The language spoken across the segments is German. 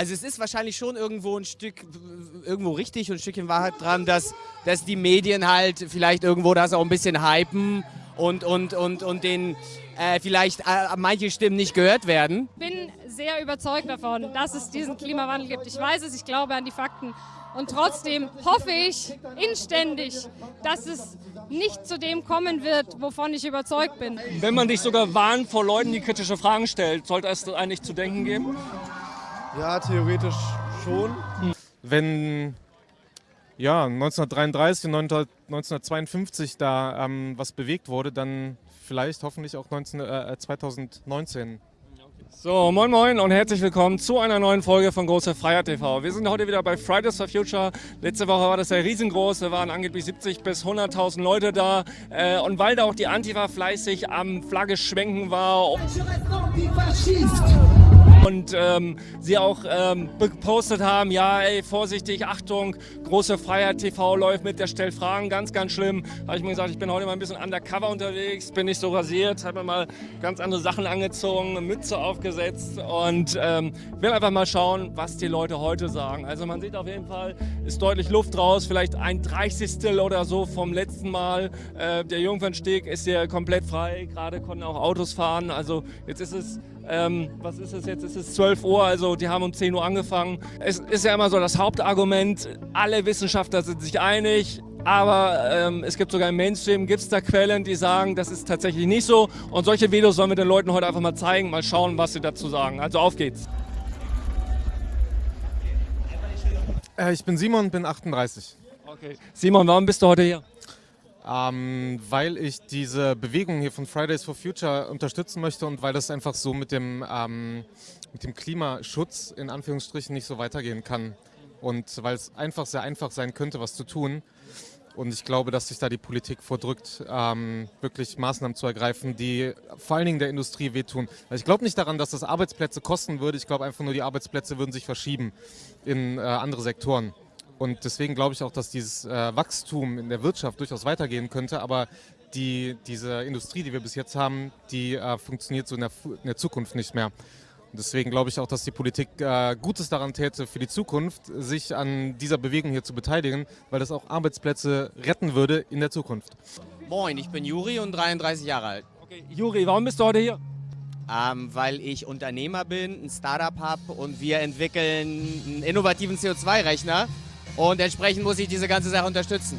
Also es ist wahrscheinlich schon irgendwo ein Stück, irgendwo richtig und ein Stückchen Wahrheit dran, dass, dass die Medien halt vielleicht irgendwo das auch ein bisschen hypen und, und, und, und den äh, vielleicht äh, manche Stimmen nicht gehört werden. Ich bin sehr überzeugt davon, dass es diesen Klimawandel gibt. Ich weiß es, ich glaube an die Fakten. Und trotzdem hoffe ich inständig, dass es nicht zu dem kommen wird, wovon ich überzeugt bin. Wenn man dich sogar warnt vor Leuten, die kritische Fragen stellen, sollte es eigentlich zu denken geben? Ja, theoretisch schon. Wenn ja, 1933 und 1952 da ähm, was bewegt wurde, dann vielleicht hoffentlich auch 19, äh, 2019. So, moin moin und herzlich willkommen zu einer neuen Folge von Große Freiheit TV. Wir sind heute wieder bei Fridays for Future. Letzte Woche war das ja riesengroß, da waren angeblich 70 bis 100.000 Leute da. Äh, und weil da auch die Antifa fleißig am Flagge schwenken war und ähm, sie auch ähm, gepostet haben, ja ey, vorsichtig, Achtung, Große Freiheit TV läuft mit, der stellt Fragen, ganz, ganz schlimm. Habe ich mir gesagt, ich bin heute mal ein bisschen undercover unterwegs, bin nicht so rasiert, habe mir mal ganz andere Sachen angezogen, Mütze aufgesetzt und ähm, will einfach mal schauen, was die Leute heute sagen. Also man sieht auf jeden Fall, ist deutlich Luft raus, vielleicht ein Dreißigstel oder so vom letzten Mal. Äh, der Jungfernsteg ist hier komplett frei, gerade konnten auch Autos fahren, also jetzt ist es ähm, was ist es jetzt? Es ist 12 Uhr, also die haben um 10 Uhr angefangen. Es ist ja immer so das Hauptargument, alle Wissenschaftler sind sich einig, aber ähm, es gibt sogar im Mainstream, gibt es da Quellen, die sagen, das ist tatsächlich nicht so. Und solche Videos sollen wir den Leuten heute einfach mal zeigen, mal schauen, was sie dazu sagen. Also auf geht's. Äh, ich bin Simon, bin 38. Okay. Simon, warum bist du heute hier? Ähm, weil ich diese Bewegung hier von Fridays for Future unterstützen möchte und weil das einfach so mit dem, ähm, mit dem Klimaschutz in Anführungsstrichen nicht so weitergehen kann. Und weil es einfach sehr einfach sein könnte, was zu tun. Und ich glaube, dass sich da die Politik vordrückt, ähm, wirklich Maßnahmen zu ergreifen, die vor allen Dingen der Industrie wehtun. Also ich glaube nicht daran, dass das Arbeitsplätze kosten würde. Ich glaube einfach nur, die Arbeitsplätze würden sich verschieben in äh, andere Sektoren. Und deswegen glaube ich auch, dass dieses äh, Wachstum in der Wirtschaft durchaus weitergehen könnte. Aber die, diese Industrie, die wir bis jetzt haben, die äh, funktioniert so in der, in der, Zukunft nicht mehr. Und deswegen glaube ich auch, dass die Politik äh, Gutes daran täte, für die Zukunft sich an dieser Bewegung hier zu beteiligen, weil das auch Arbeitsplätze retten würde in der Zukunft. Moin, ich bin Juri und 33 Jahre alt. Okay, Juri, warum bist du heute hier? Ähm, weil ich Unternehmer bin, ein Startup habe und wir entwickeln einen innovativen CO2-Rechner und entsprechend muss ich diese ganze Sache unterstützen.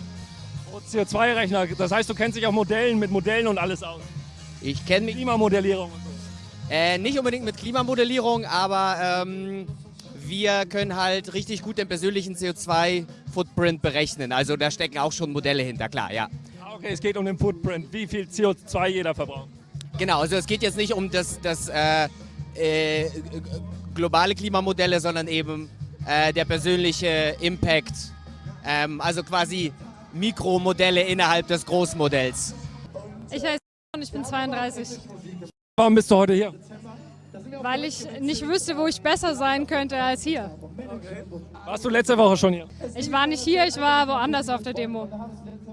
CO2-Rechner, das heißt, du kennst dich auch Modellen mit Modellen und alles aus? Ich kenne mich. Klimamodellierung und so. Äh, nicht unbedingt mit Klimamodellierung, aber ähm, wir können halt richtig gut den persönlichen CO2-Footprint berechnen. Also da stecken auch schon Modelle hinter, klar, ja. Ah, okay, es geht um den Footprint, wie viel CO2 jeder verbraucht. Genau, also es geht jetzt nicht um das, das äh, äh, globale Klimamodelle, sondern eben äh, der persönliche Impact. Ähm, also quasi Mikromodelle innerhalb des Großmodells. Ich heiße und ich bin 32. Warum bist du heute hier? Weil ich nicht wüsste, wo ich besser sein könnte als hier. Warst du letzte Woche schon hier? Ich war nicht hier, ich war woanders auf der Demo.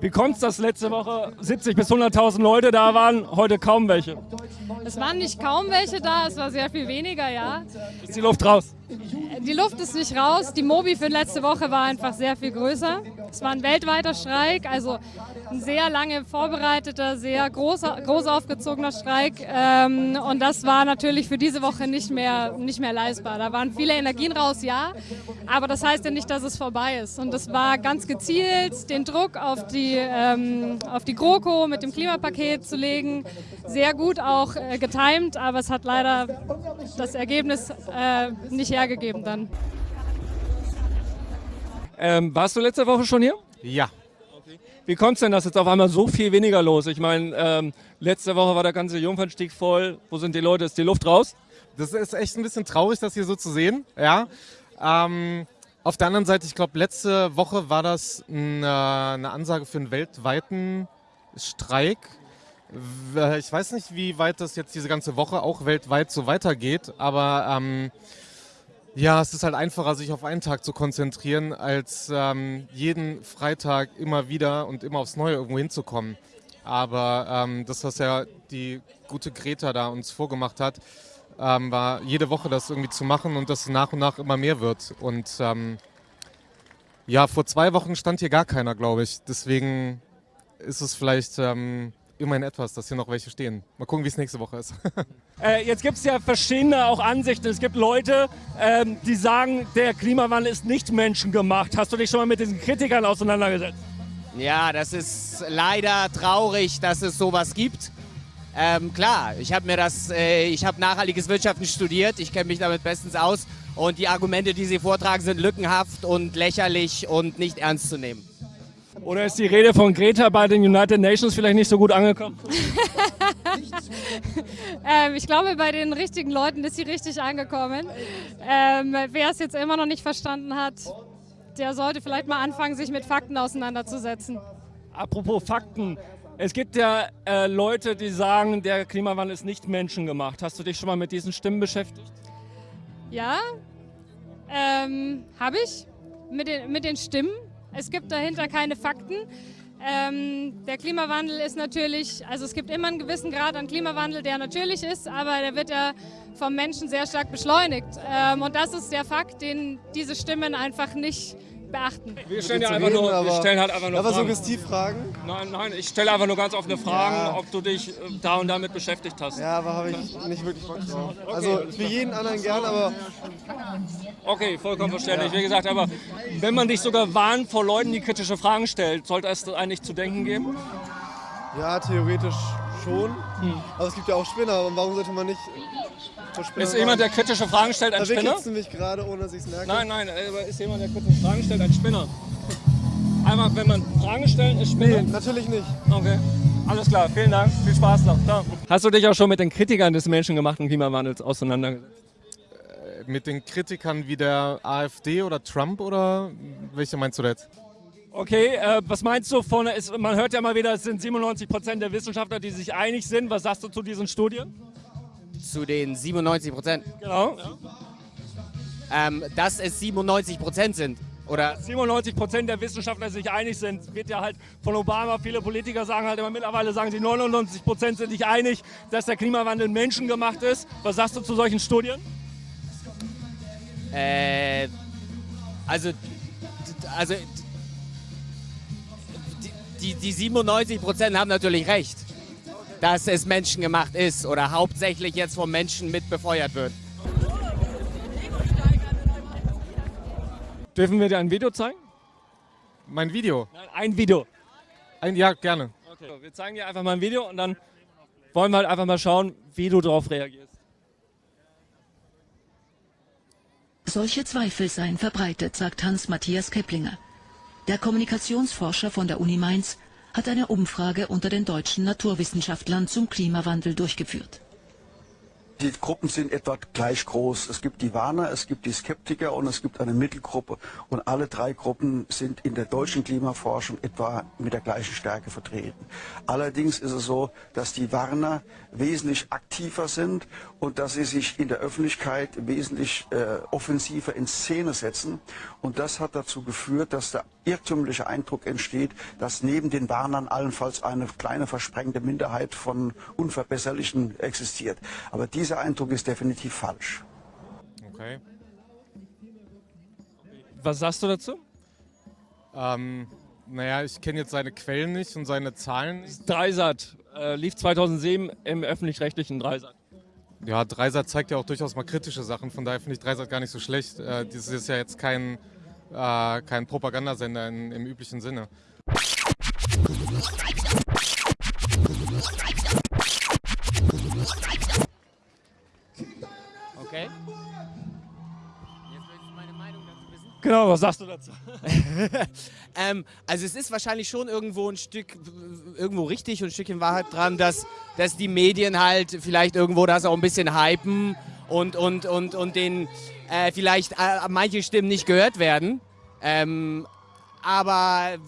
Wie kommt es, dass letzte Woche 70 bis 100.000 Leute da waren, heute kaum welche? Es waren nicht kaum welche da, es war sehr viel weniger, ja. Ist die Luft raus? Die Luft ist nicht raus. Die Mobi für letzte Woche war einfach sehr viel größer. Es war ein weltweiter Streik, also ein sehr lange vorbereiteter, sehr groß, groß aufgezogener Streik. Ähm, und das war natürlich für diese Woche nicht mehr, nicht mehr leistbar. Da waren viele Energien raus, ja, aber das heißt ja nicht, dass es vorbei ist. Und das war ganz gezielt, den Druck auf die, ähm, auf die GroKo mit dem Klimapaket zu legen. Sehr gut auch äh, getimt, aber es hat leider das Ergebnis äh, nicht hergegeben dann. Ähm, warst du letzte Woche schon hier? Ja. Wie kommt es denn, dass jetzt auf einmal so viel weniger los? Ich meine, ähm, letzte Woche war der ganze Jungfernstieg voll. Wo sind die Leute? Ist die Luft raus? Das ist echt ein bisschen traurig, das hier so zu sehen. Ja. Ähm, auf der anderen Seite, ich glaube, letzte Woche war das eine, eine Ansage für einen weltweiten Streik. Ich weiß nicht, wie weit das jetzt diese ganze Woche auch weltweit so weitergeht, aber ähm, ja, es ist halt einfacher, sich auf einen Tag zu konzentrieren, als ähm, jeden Freitag immer wieder und immer aufs Neue irgendwo hinzukommen. Aber ähm, das, was ja die gute Greta da uns vorgemacht hat, ähm, war jede Woche das irgendwie zu machen und das nach und nach immer mehr wird. Und ähm, ja, vor zwei Wochen stand hier gar keiner, glaube ich. Deswegen ist es vielleicht ähm, immerhin etwas, dass hier noch welche stehen. Mal gucken, wie es nächste Woche ist. Äh, jetzt gibt es ja verschiedene auch Ansichten. Es gibt Leute, ähm, die sagen, der Klimawandel ist nicht menschengemacht. Hast du dich schon mal mit diesen Kritikern auseinandergesetzt? Ja, das ist leider traurig, dass es sowas gibt. Ähm, klar, ich habe mir das, äh, ich habe nachhaltiges Wirtschaften studiert, ich kenne mich damit bestens aus und die Argumente, die Sie vortragen, sind lückenhaft und lächerlich und nicht ernst zu nehmen. Oder ist die Rede von Greta bei den United Nations vielleicht nicht so gut angekommen? ähm, ich glaube, bei den richtigen Leuten ist sie richtig angekommen. Ähm, wer es jetzt immer noch nicht verstanden hat, der sollte vielleicht mal anfangen, sich mit Fakten auseinanderzusetzen. Apropos Fakten. Es gibt ja äh, Leute, die sagen, der Klimawandel ist nicht menschengemacht. Hast du dich schon mal mit diesen Stimmen beschäftigt? Ja, ähm, habe ich. Mit den, mit den Stimmen. Es gibt dahinter keine Fakten. Ähm, der Klimawandel ist natürlich, also es gibt immer einen gewissen Grad an Klimawandel, der natürlich ist, aber der wird ja vom Menschen sehr stark beschleunigt. Ähm, und das ist der Fakt, den diese Stimmen einfach nicht beachten. Wir stellen ja einfach nur, wir stellen halt einfach nur Aber Fragen. Suggestivfragen? Nein, nein, ich stelle einfach nur ganz offene Fragen, Ja. ob du dich äh, da und damit beschäftigt hast. Ja, aber habe ich nicht wirklich Bock drauf. Also für jeden anderen gern, aber Okay, vollkommen verständlich. Wie gesagt, aber wenn man dich sogar warnt vor Leuten, die kritische Fragen stellt, sollte es eigentlich zu denken geben? ja, theoretisch schon. Aber es gibt ja auch Spinner. Und warum sollte man nicht vor Spinnern Ist jemand, der kritische Fragen stellt, ein Da Spinner? du mich gerade, ohne dass ich es merke. Nein, nein, aber ist jemand, der kritische Fragen stellt, ein Spinner? Einmal, wenn man Fragen stellen, ist Spinner? Nee, natürlich nicht. Okay. Alles klar, vielen Dank. Viel Spaß noch. Ciao. Hast du dich auch schon mit den Kritikern des menschengemachten Klimawandels auseinandergesetzt? Mit den Kritikern wie der AfD oder Trump oder welche meinst du da jetzt? Okay, äh, was meinst du von, ist, man hört ja mal wieder, es sind 97 Prozent der Wissenschaftler, die sich einig sind. Was sagst du zu diesen Studien? Zu den 97 Prozent. Genau. Ähm, dass es 97 Prozent sind. Oder 97 Prozent der Wissenschaftler sich einig sind, wird ja halt von Obama, viele Politiker sagen halt immer mittlerweile, sagen sie 99 Prozent sind sich einig, dass der Klimawandel menschengemacht ist. Was sagst du zu solchen Studien? Äh, also, also die, die, die 97 Prozent haben natürlich recht, dass es menschengemacht ist oder hauptsächlich jetzt vom Menschen mit befeuert wird. Dürfen wir dir ein Video zeigen? Mein Video? Nein, ein Video. Ein, ja, gerne. Okay. Wir zeigen dir einfach mal ein Video und dann wollen wir halt einfach mal schauen, wie du darauf reagierst. Solche Zweifel seien verbreitet, sagt Hans-Matthias Keplinger. Der Kommunikationsforscher von der Uni Mainz hat eine Umfrage unter den deutschen Naturwissenschaftlern zum Klimawandel durchgeführt. Die Gruppen sind etwa gleich groß. Es gibt die Warner, es gibt die Skeptiker und es gibt eine Mittelgruppe. Und alle drei Gruppen sind in der deutschen Klimaforschung etwa mit der gleichen Stärke vertreten. Allerdings ist es so, dass die Warner wesentlich aktiver sind und dass sie sich in der Öffentlichkeit wesentlich äh, offensiver in Szene setzen. Und das hat dazu geführt, dass der irrtümliche Eindruck entsteht, dass neben den Warnern allenfalls eine kleine versprengte Minderheit von Unverbesserlichen existiert. Aber dieser Eindruck ist definitiv falsch. Okay. Was sagst du dazu? Ähm, naja, ich kenne jetzt seine Quellen nicht und seine Zahlen nicht. Dreisat äh, lief 2007 im öffentlich-rechtlichen Dreisat. Ja, Dreisat zeigt ja auch durchaus mal kritische Sachen, von daher finde ich Dreisat gar nicht so schlecht. Äh, das ist ja jetzt kein, äh, kein Propagandasender in, im üblichen Sinne. Okay? Jetzt willst du meine Meinung dazu wissen? Genau, was sagst du dazu? Ähm, also es ist wahrscheinlich schon irgendwo ein Stück, irgendwo richtig und ein Stückchen Wahrheit dran, dass, dass die Medien halt vielleicht irgendwo das auch ein bisschen hypen und, und, und, und den äh, vielleicht äh, manche Stimmen nicht gehört werden. Ähm, aber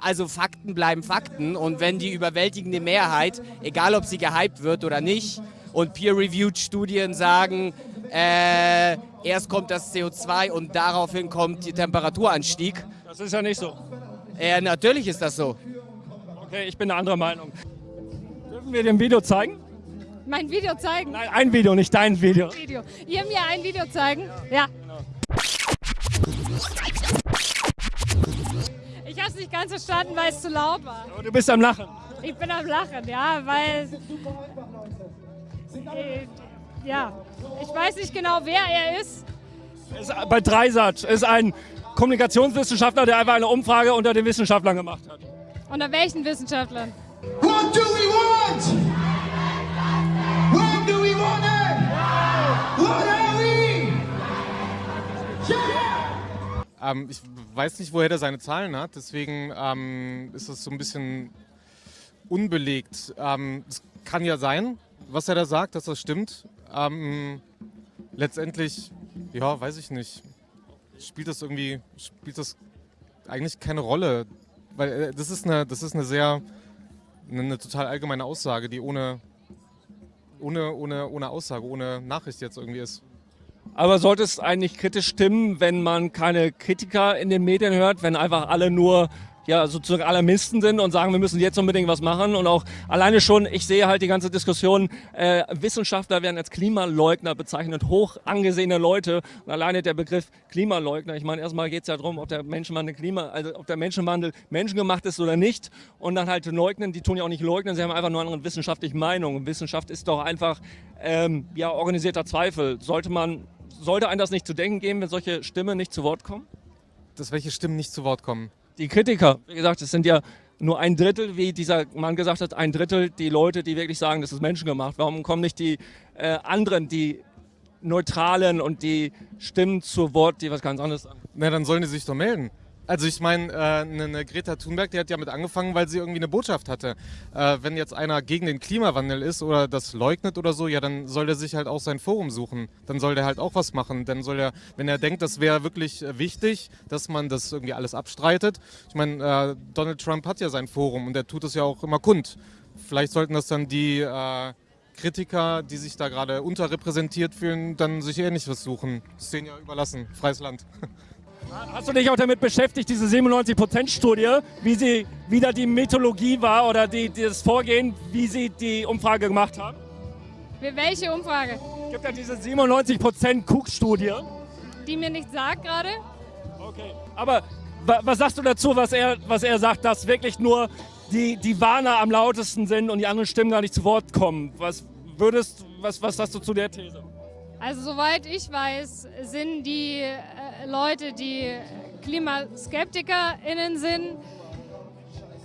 also Fakten bleiben Fakten und wenn die überwältigende Mehrheit, egal ob sie gehypt wird oder nicht, und peer-reviewed Studien sagen, äh, erst kommt das CO2 und daraufhin kommt der Temperaturanstieg. Das ist ja nicht so. Äh, natürlich ist das so. Okay, ich bin eine andere Meinung. Dürfen wir dem Video zeigen? Mein Video zeigen? Nein, ein Video, nicht dein Video. Video. Ihr mir ein Video zeigen? Ja. Ich habe es nicht ganz verstanden, weil es zu laut war. Du bist am Lachen. Ich bin am Lachen, ja, weil. Äh, ja, ich weiß nicht genau, wer er ist. Ist bei Dreisat ist ein Kommunikationswissenschaftler, der einfach eine Umfrage unter den Wissenschaftlern gemacht hat. Unter welchen Wissenschaftlern? What do we want? When do we want it? What are we? Yeah! Ähm, ich weiß nicht, woher der seine Zahlen hat, deswegen ähm, ist das so ein bisschen unbelegt. Ähm, es kann ja sein, was er da sagt, dass das stimmt. Ähm, letztendlich, ja, weiß ich nicht. Spielt das irgendwie, spielt das eigentlich keine Rolle. Weil äh, das ist eine, das ist eine sehr, eine, eine total allgemeine Aussage, die ohne, ohne, ohne, ohne Aussage, ohne Nachricht jetzt irgendwie ist. Aber sollte es eigentlich kritisch stimmen, wenn man keine Kritiker in den Medien hört, wenn einfach alle nur ja, sozusagen Alarmisten sind und sagen, wir müssen jetzt unbedingt was machen. Und auch alleine schon, ich sehe halt die ganze Diskussion, äh, Wissenschaftler werden als Klimaleugner bezeichnet, hoch angesehene Leute. Und alleine der Begriff Klimaleugner, ich meine, erstmal geht es ja darum, ob der Menschenwandel Klima, also ob der Menschenwandel menschengemacht ist oder nicht. Und dann halt leugnen, die tun ja auch nicht leugnen, sie haben einfach nur andere wissenschaftliche Meinung. Wissenschaft ist doch einfach ähm, ja, organisierter Zweifel. Sollte man, sollte einem das nicht zu denken geben, wenn solche Stimmen nicht zu Wort kommen? Dass welche Stimmen nicht zu Wort kommen? Die Kritiker, wie gesagt, es sind ja nur ein Drittel, wie dieser Mann gesagt hat, ein Drittel die Leute, die wirklich sagen, das ist menschengemacht. Warum kommen nicht die äh, anderen, die Neutralen und die Stimmen zu Wort, die was ganz anderes sagen? Na, dann sollen die sich doch melden. Also ich meine, äh, eine, eine Greta Thunberg, die hat ja mit angefangen, weil sie irgendwie eine Botschaft hatte. Äh, wenn jetzt einer gegen den Klimawandel ist oder das leugnet oder so, ja, dann soll der sich halt auch sein Forum suchen. Dann soll der halt auch was machen. Dann soll er, wenn er denkt, das wäre wirklich äh, wichtig, dass man das irgendwie alles abstreitet. Ich meine, äh, Donald Trump hat ja sein Forum und der tut es ja auch immer kund. Vielleicht sollten das dann die äh, Kritiker, die sich da gerade unterrepräsentiert fühlen, dann sich ähnlich was suchen. Das ist denen ja überlassen. Freies Land. Hast du dich auch damit beschäftigt, diese 97%-Studie, wie sie wieder die Methodologie war oder die, das Vorgehen, wie sie die Umfrage gemacht haben? Welche Umfrage? Es gibt ja diese 97% Cook-Studie. Die mir nichts sagt gerade. Okay, aber was sagst du dazu, was er, was er sagt, dass wirklich nur die, die Warner am lautesten sind und die anderen Stimmen gar nicht zu Wort kommen? Was würdest, was, was sagst du zu der These? Also soweit ich weiß, sind die Leute, die KlimaskeptikerInnen sind,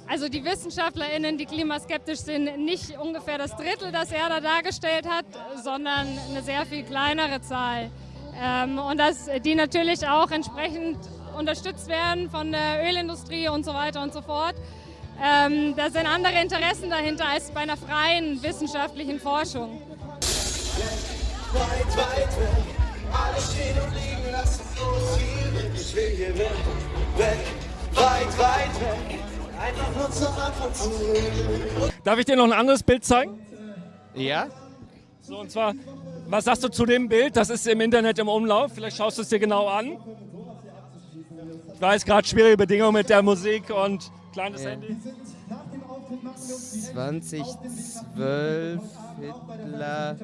also die WissenschaftlerInnen, die klimaskeptisch sind, nicht ungefähr das Drittel, das er da dargestellt hat, sondern eine sehr viel kleinere Zahl. Ähm, und dass die natürlich auch entsprechend unterstützt werden von der Ölindustrie und so weiter und so fort. Ähm, da sind andere Interessen dahinter als bei einer freien wissenschaftlichen Forschung. Weit, weit weg, alle stehen und liegen lassen ich will hier weg, weg, weit, weit weg. Einfach nur zum Anfang zurück. Darf ich dir noch ein anderes Bild zeigen? Ja. So, und zwar, was sagst du zu dem Bild? Das ist im Internet im Umlauf. Vielleicht schaust du es dir genau an. Ich weiß, gerade schwierige Bedingungen mit der Musik und kleines ja. Handy. 2012 Hitler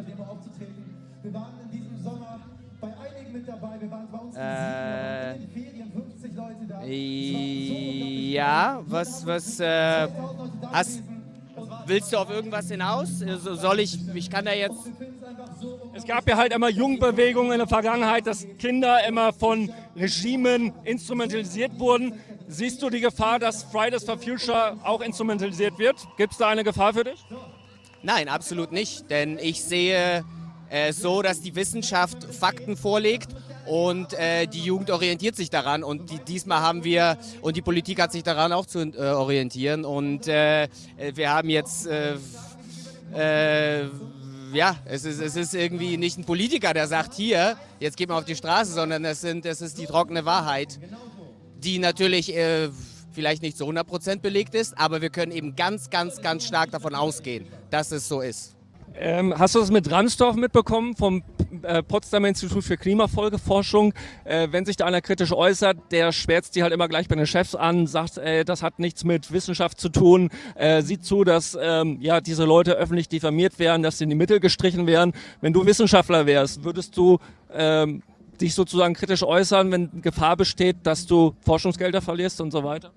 mit dabei. Wir waren bei uns äh, in den Ferien, 50 Leute da. Ja, was, was, äh, hast, willst du auf irgendwas hinaus? Also soll ich, ich kann da jetzt... Es gab ja halt immer Jugendbewegungen in der Vergangenheit, dass Kinder immer von Regimen instrumentalisiert wurden. Siehst du die Gefahr, dass Fridays for Future auch instrumentalisiert wird? Gibt es da eine Gefahr für dich? Nein, absolut nicht, denn ich sehe so, dass die Wissenschaft Fakten vorlegt und äh, die Jugend orientiert sich daran und die, diesmal haben wir und die Politik hat sich daran auch zu äh, orientieren und äh, wir haben jetzt äh, äh, ja, es ist, es ist irgendwie nicht ein Politiker, der sagt, hier, jetzt geht man auf die Straße, sondern es, sind, es ist die trockene Wahrheit, die natürlich äh, vielleicht nicht zu 100% belegt ist, aber wir können eben ganz, ganz, ganz stark davon ausgehen, dass es so ist. Ähm, hast du das mit Ransdorf mitbekommen vom äh, Potsdamer Institut für Klimafolgeforschung. Äh, wenn sich da einer kritisch äußert, der schwärzt die halt immer gleich bei den Chefs an, sagt, äh, das hat nichts mit Wissenschaft zu tun, äh, sieht zu, dass ähm, ja, diese Leute öffentlich diffamiert werden, dass sie in die Mittel gestrichen werden. Wenn du Wissenschaftler wärst, würdest du ähm, dich sozusagen kritisch äußern, wenn Gefahr besteht, dass du Forschungsgelder verlierst und so weiter?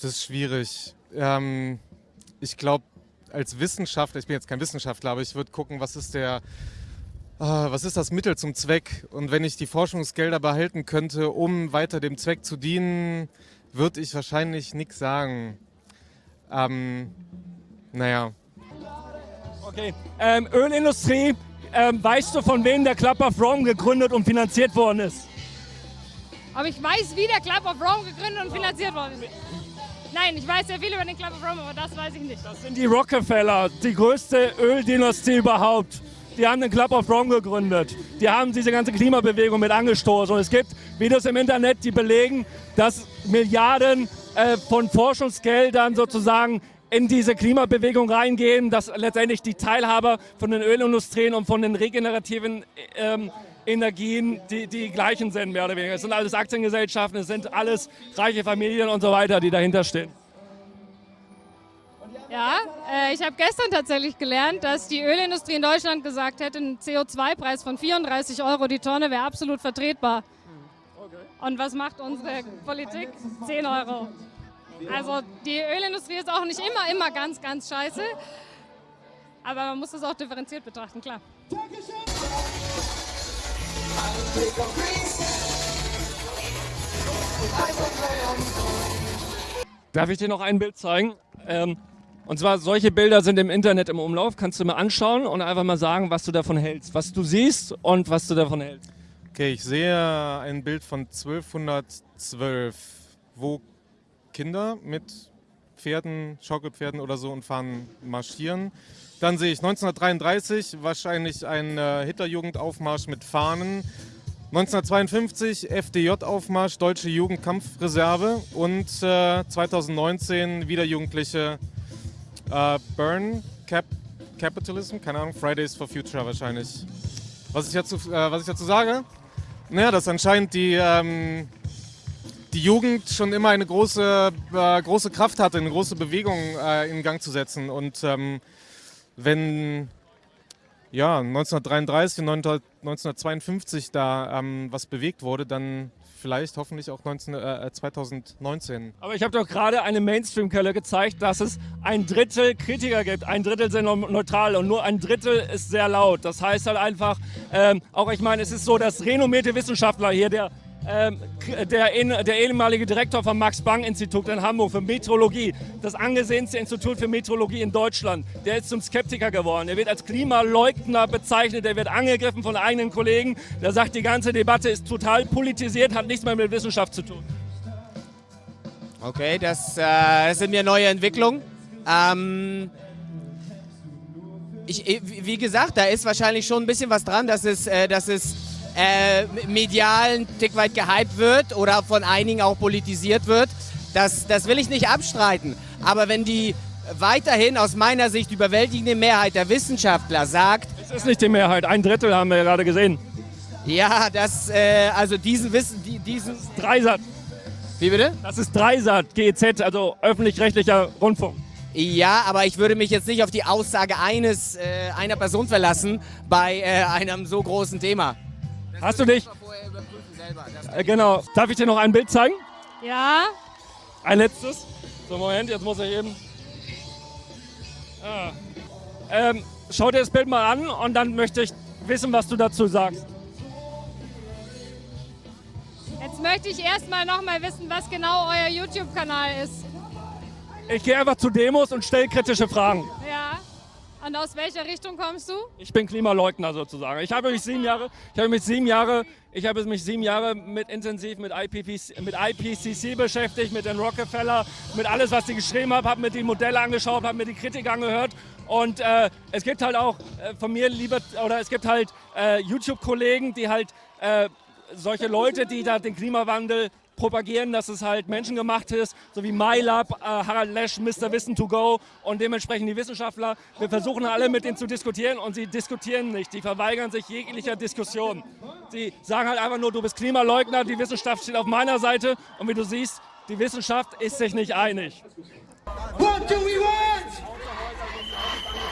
Das ist schwierig. Ähm, ich glaube, als Wissenschaftler, ich bin jetzt kein Wissenschaftler, aber ich würde gucken, was ist der, äh, was ist das Mittel zum Zweck? Und wenn ich die Forschungsgelder behalten könnte, um weiter dem Zweck zu dienen, würde ich wahrscheinlich nichts sagen. Ähm, naja. Okay. Ähm, Ölindustrie, ähm, weißt du, von wem der Club of Rome gegründet und finanziert worden ist? Aber ich weiß, wie der Club of Rome gegründet und finanziert worden ist. Nein, ich weiß sehr viel über den Club of Rome, aber das weiß ich nicht. Das sind die Rockefeller, die größte Öldynastie überhaupt. Die haben den Club of Rome gegründet. Die haben diese ganze Klimabewegung mit angestoßen. Und es gibt Videos im Internet, die belegen, dass Milliarden äh, von Forschungsgeldern sozusagen in diese Klimabewegung reingehen, dass letztendlich die Teilhaber von den Ölindustrien und von den regenerativen ähm, Energien die, die gleichen sind, mehr oder weniger. Es sind alles Aktiengesellschaften, es sind alles reiche Familien und so weiter, die dahinter stehen. Ja, äh, ich habe gestern tatsächlich gelernt, dass die Ölindustrie in Deutschland gesagt hätte, ein CO2-Preis von 34 Euro die Tonne wäre absolut vertretbar. Und was macht unsere Politik? 10 Euro. Also die Ölindustrie ist auch nicht immer, immer ganz, ganz scheiße. Aber man muss das auch differenziert betrachten, klar. Darf ich dir noch ein Bild zeigen? Ähm, und zwar, solche Bilder sind im Internet im Umlauf. Kannst du mir anschauen und einfach mal sagen, was du davon hältst. Was du siehst und was du davon hältst. Okay, ich sehe ein Bild von 1212, wo Kinder mit Pferden, Schaukelpferden oder so und fahren marschieren. Dann sehe ich 1933 wahrscheinlich ein äh, Hitlerjugendaufmarsch mit Fahnen. 1952 FDJ-Aufmarsch, Deutsche Jugendkampfreserve und äh, 2019 wieder Jugendliche äh, Burn Cap Capitalism, keine Ahnung, Fridays for Future wahrscheinlich. Was ich dazu, äh, was ich dazu sage? Naja, dass anscheinend die, ähm, die Jugend schon immer eine große, äh, große Kraft hatte, eine große Bewegung äh, in Gang zu setzen. Und ähm, wenn ja, 1933 und 1952 da ähm, was bewegt wurde, dann vielleicht hoffentlich auch 19, äh, 2019. Aber ich habe doch gerade eine Mainstream-Quelle gezeigt, dass es ein Drittel Kritiker gibt. Ein Drittel sind neutral und nur ein Drittel ist sehr laut. Das heißt halt einfach, ähm, auch ich meine, es ist so, dass renommierte Wissenschaftler hier, der der, der, ehemalige Direktor vom Max-Planck-Institut in Hamburg für Meteorologie, das angesehenste Institut für Meteorologie in Deutschland, der ist zum Skeptiker geworden. Er wird als Klimaleugner bezeichnet, er wird angegriffen von eigenen Kollegen. Der sagt, die ganze Debatte ist total politisiert, hat nichts mehr mit Wissenschaft zu tun. Okay, das, äh, das sind mir neue Entwicklungen. Ähm, ich, wie gesagt, da ist wahrscheinlich schon ein bisschen was dran, dass es, äh, dass es äh, medial ein Stück weit gehypt wird oder von einigen auch politisiert wird. Das, das will ich nicht abstreiten. Aber wenn die weiterhin aus meiner Sicht überwältigende Mehrheit der Wissenschaftler sagt... Es ist nicht die Mehrheit, ein Drittel haben wir ja gerade gesehen. Ja, das, äh, also diesen Wissen, diesen... Dreisat. Wie bitte? Das ist Dreisat, GEZ, also öffentlich-rechtlicher Rundfunk. Ja, aber ich würde mich jetzt nicht auf die Aussage eines, äh, einer Person verlassen bei äh, einem so großen Thema. Hast du dich? Äh, genau. Darf ich dir noch ein Bild zeigen? Ja. Ein letztes. So, Moment, jetzt muss ich eben. Ah. Ähm, schau dir das Bild mal an und dann möchte ich wissen, was du dazu sagst. Jetzt möchte ich erstmal noch mal wissen, was genau euer YouTube-Kanal ist. Ich gehe einfach zu Demos und stelle kritische Fragen. Ja. Und aus welcher Richtung kommst du? Ich bin Klimaleugner sozusagen. Ich habe mich sieben Jahre, ich habe mich sieben Jahre, ich habe mich sieben Jahre mit intensiv mit, IPPC, mit IPCC beschäftigt, mit den Rockefeller, mit alles, was sie geschrieben haben, habe mir die Modelle angeschaut, habe mir die Kritik angehört. Und äh, es gibt halt auch äh, von mir lieber, oder es gibt halt äh, YouTube-Kollegen, die halt äh, solche Leute, die da den Klimawandel propagieren, dass es halt menschengemacht ist, so wie MyLab, äh, Harald Lesch, Mr. Wissen to go und dementsprechend die Wissenschaftler. Wir versuchen alle mit denen zu diskutieren und sie diskutieren nicht. Die verweigern sich jeglicher Diskussion. Sie sagen halt einfach nur, du bist Klimaleugner, die Wissenschaft steht auf meiner Seite und wie du siehst, die Wissenschaft ist sich nicht einig. What do we want?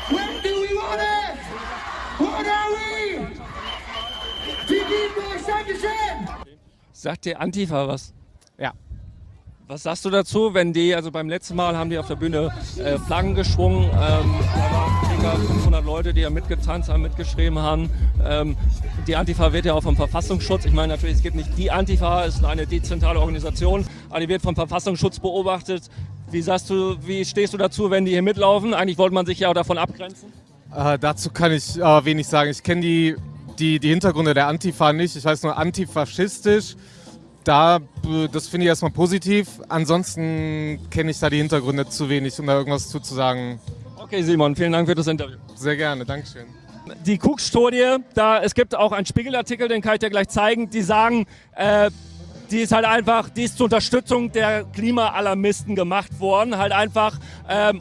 When do we want it? What are we? Die Deutschland Sagt dir Antifa was? Ja. Was sagst du dazu, wenn die, also beim letzten Mal haben die auf der Bühne äh, Flaggen geschwungen, ähm, da waren ca. 500 Leute, die ja mitgetanzt haben, mitgeschrieben haben. Ähm, die Antifa wird ja auch vom Verfassungsschutz, ich meine natürlich, es gibt nicht die Antifa, es ist eine dezentrale Organisation, aber die wird vom Verfassungsschutz beobachtet. Wie sagst du, wie stehst du dazu, wenn die hier mitlaufen? Eigentlich wollte man sich ja auch davon abgrenzen. Äh, dazu kann ich äh, wenig sagen. Ich kenne die, die, die Hintergründe der Antifa nicht. Ich weiß nur antifaschistisch. Da, äh, das finde ich erstmal positiv. Ansonsten kenne ich da die Hintergründe zu wenig, um da irgendwas zu, zu sagen. Okay, Simon, vielen Dank für das Interview. Sehr gerne, Dankeschön. Die Cook-Studie, da, es gibt auch einen Spiegelartikel, den kann ich dir gleich zeigen, die sagen, äh, die ist halt einfach, die ist zur Unterstützung der Klimaalarmisten gemacht worden. Halt einfach, ähm,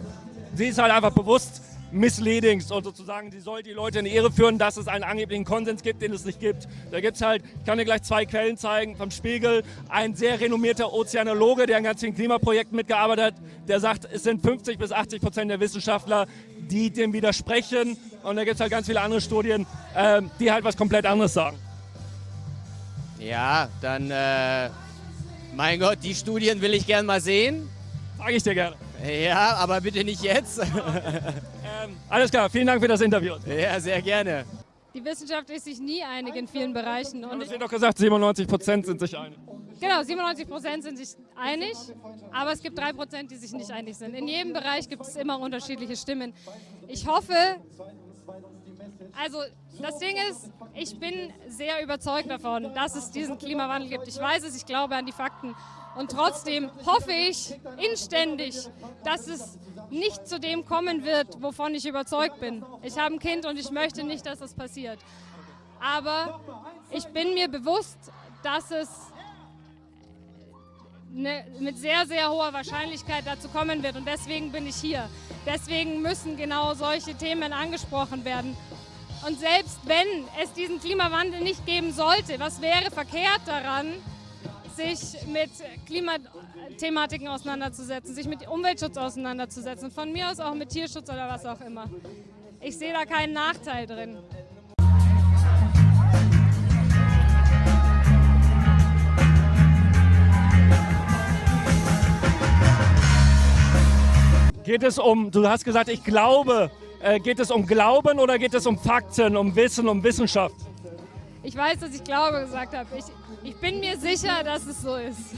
sie ist halt einfach bewusst misleading und sozusagen, sie soll die Leute in die Irre führen, dass es einen angeblichen Konsens gibt, den es nicht gibt. Da gibt es halt, ich kann dir gleich zwei Quellen zeigen, vom Spiegel, ein sehr renommierter Ozeanologe, der an ganz vielen Klimaprojekten mitgearbeitet hat, der sagt, es sind 50 bis 80 Prozent der Wissenschaftler, die dem widersprechen. Und da gibt es halt ganz viele andere Studien, äh, die halt was komplett anderes sagen. Ja, dann, äh, mein Gott, die Studien will ich gern mal sehen. Sag ich dir gerne. Ja, aber bitte nicht jetzt. ähm, alles klar, vielen Dank für das Interview. Ja, sehr gerne. Die Wissenschaft ist sich nie einig in vielen Bereichen. Und du hast doch gesagt, 97 Prozent sind sich einig. Genau, 97 Prozent sind sich einig, aber es gibt drei Prozent, die sich nicht einig sind. In jedem Bereich gibt es immer unterschiedliche Stimmen. Ich hoffe, also das Ding ist, ich bin sehr überzeugt davon, dass es diesen Klimawandel gibt. Ich weiß es, ich glaube an die Fakten. Und trotzdem hoffe ich inständig, dass es nicht zu dem kommen wird, wovon ich überzeugt bin. Ich habe ein Kind und ich möchte nicht, dass das passiert. Aber ich bin mir bewusst, dass es ne, mit sehr, sehr hoher Wahrscheinlichkeit dazu kommen wird. Und deswegen bin ich hier. Deswegen müssen genau solche Themen angesprochen werden. Und selbst wenn es diesen Klimawandel nicht geben sollte, was wäre verkehrt daran, sich mit Klimathematiken auseinanderzusetzen, sich mit Umweltschutz auseinanderzusetzen, von mir aus auch mit Tierschutz oder was auch immer. Ich sehe da keinen Nachteil drin. Geht es um, du hast gesagt, ich glaube, äh, geht es um Glauben oder geht es um Fakten, um Wissen, um Wissenschaft? Ich weiß, dass ich Glaube gesagt habe. Ich, ich bin mir sicher, dass es so ist.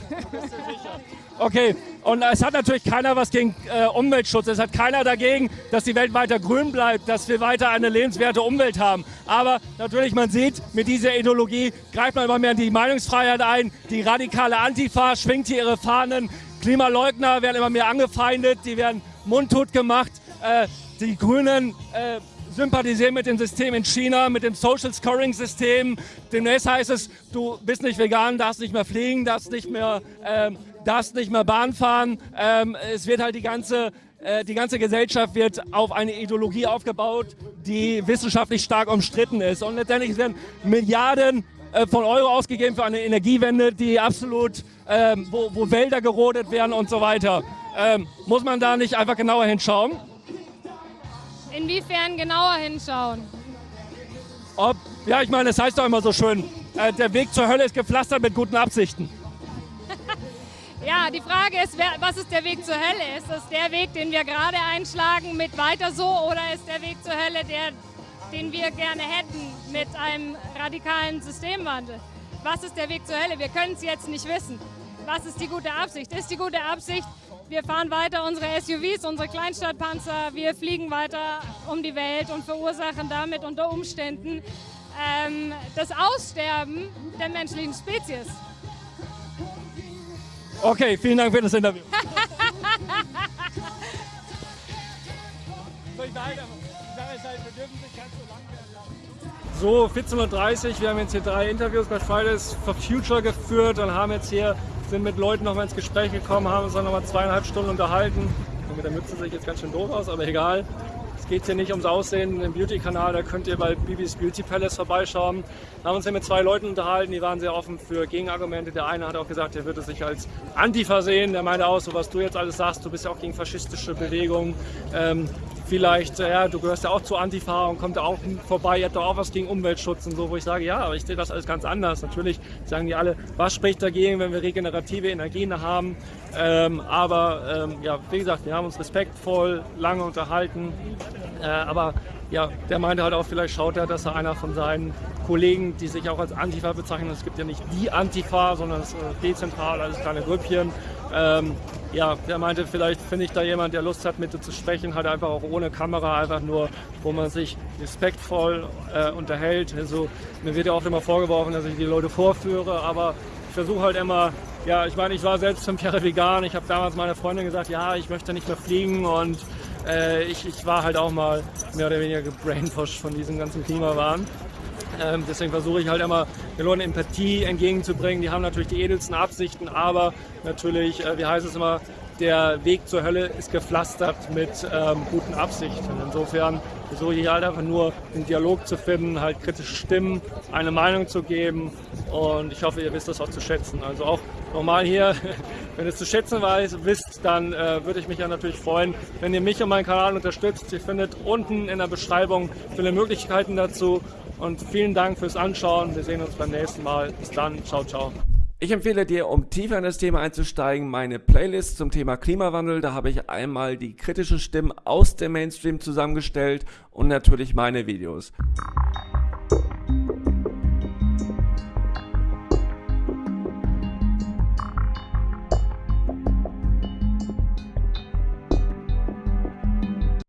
Okay, und es hat natürlich keiner was gegen äh, Umweltschutz. Es hat keiner dagegen, dass die Welt weiter grün bleibt, dass wir weiter eine lebenswerte Umwelt haben. Aber natürlich, man sieht, mit dieser Ideologie greift man immer mehr in die Meinungsfreiheit ein. Die radikale Antifa schwingt hier ihre Fahnen. Klimaleugner werden immer mehr angefeindet, die werden mundtot gemacht. Äh, die Grünen äh, sympathisieren mit dem System in China, mit dem Social Scoring System. Demnächst heißt es, du bist nicht vegan, darfst nicht mehr fliegen, darfst nicht mehr, ähm, darfst nicht mehr Bahn fahren. Ähm, es wird halt die ganze äh, die ganze Gesellschaft wird auf eine Ideologie aufgebaut, die wissenschaftlich stark umstritten ist. Und letztendlich werden Milliarden äh, von Euro ausgegeben für eine Energiewende, die absolut, ähm, wo, wo, Wälder gerodet werden und so weiter. Ähm, muss man da nicht einfach genauer hinschauen? Inwiefern genauer hinschauen? Ob, ja, ich meine, es heißt doch immer so schön, äh, der Weg zur Hölle ist gepflastert mit guten Absichten. ja, die Frage ist, wer, was ist der Weg zur Hölle? Ist das der Weg, den wir gerade einschlagen mit weiter so oder ist der Weg zur Hölle der, den wir gerne hätten mit einem radikalen Systemwandel? Was ist der Weg zur Hölle? Wir können es jetzt nicht wissen. Was ist die gute Absicht? Ist die gute Absicht, wir fahren weiter unsere SUVs, unsere Kleinstadtpanzer, wir fliegen weiter um die Welt und verursachen damit unter Umständen ähm, das Aussterben der menschlichen Spezies. Okay, vielen Dank für das Interview. So, 14.30 Uhr, wir haben jetzt hier drei Interviews bei Fridays for Future geführt und haben jetzt hier sind mit Leuten nochmal ins Gespräch gekommen, haben uns dann nochmal zweieinhalb Stunden unterhalten. Und mit der Mütze sehe ich jetzt ganz schön doof aus, aber egal. Geht hier nicht ums Aussehen im Beauty-Kanal, da könnt ihr bei Bibis Beauty Palace vorbeischauen. Wir haben uns hier mit zwei Leuten unterhalten, die waren sehr offen für Gegenargumente. Der eine hat auch gesagt, er würde sich als Antifa sehen. Der meinte auch, so was du jetzt alles sagst, du bist ja auch gegen faschistische Bewegungen. Ähm, vielleicht, ja, du gehörst ja auch zu Antifa und kommt da auch vorbei, ihr habt doch auch was gegen Umweltschutz und so, wo ich sage, ja, aber ich sehe das alles ganz anders. Natürlich sagen die alle, was spricht dagegen, wenn wir regenerative Energien haben. Ähm, aber ähm, ja, wie gesagt, wir haben uns respektvoll lange unterhalten. Äh, aber ja, der meinte halt auch, vielleicht schaut er, dass er einer von seinen Kollegen, die sich auch als Antifa bezeichnen, es gibt ja nicht die Antifa, sondern es ist dezentral, alles kleine Grüppchen. Ähm, ja, der meinte, vielleicht finde ich da jemand, der Lust hat, mit dir zu sprechen, halt einfach auch ohne Kamera, einfach nur, wo man sich respektvoll äh, unterhält. Also, mir wird ja auch immer vorgeworfen, dass ich die Leute vorführe, aber ich versuche halt immer, ja, ich meine, ich war selbst fünf Jahre vegan. Ich habe damals meiner Freundin gesagt, ja, ich möchte nicht mehr fliegen und äh, ich, ich war halt auch mal mehr oder weniger gebrainwashed von diesem ganzen Klimawahn. Ähm, deswegen versuche ich halt immer den Leuten Empathie entgegenzubringen. Die haben natürlich die edelsten Absichten, aber natürlich, äh, wie heißt es immer, der Weg zur Hölle ist gepflastert mit ähm, guten Absichten. Insofern versuche ich halt einfach nur den Dialog zu finden, halt kritische Stimmen, eine Meinung zu geben und ich hoffe, ihr wisst das auch zu schätzen. Also auch nochmal hier, wenn ihr es zu schätzen weiß, wisst, dann äh, würde ich mich ja natürlich freuen, wenn ihr mich und meinen Kanal unterstützt. Ihr findet unten in der Beschreibung viele Möglichkeiten dazu und vielen Dank fürs Anschauen. Wir sehen uns beim nächsten Mal. Bis dann. Ciao, ciao. Ich empfehle dir, um tiefer in das Thema einzusteigen, meine Playlist zum Thema Klimawandel. Da habe ich einmal die kritischen Stimmen aus dem Mainstream zusammengestellt und natürlich meine Videos.